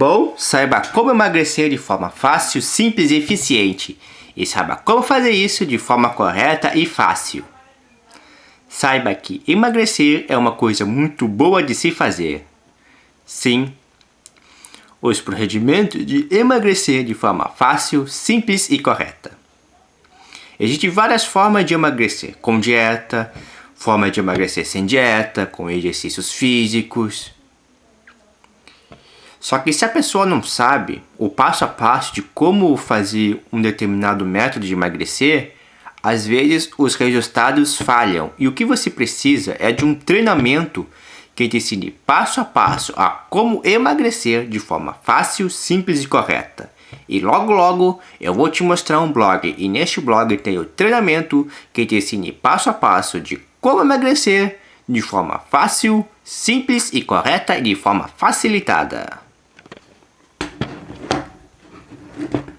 Bom, saiba como emagrecer de forma fácil, simples e eficiente. E saiba como fazer isso de forma correta e fácil. Saiba que emagrecer é uma coisa muito boa de se fazer. Sim, os procedimentos de emagrecer de forma fácil, simples e correta. Existem várias formas de emagrecer, com dieta, forma de emagrecer sem dieta, com exercícios físicos, só que se a pessoa não sabe o passo a passo de como fazer um determinado método de emagrecer, às vezes os resultados falham e o que você precisa é de um treinamento que te ensine passo a passo a como emagrecer de forma fácil, simples e correta. E logo logo eu vou te mostrar um blog e neste blog tem o treinamento que te ensine passo a passo de como emagrecer de forma fácil, simples e correta e de forma facilitada. Thank you.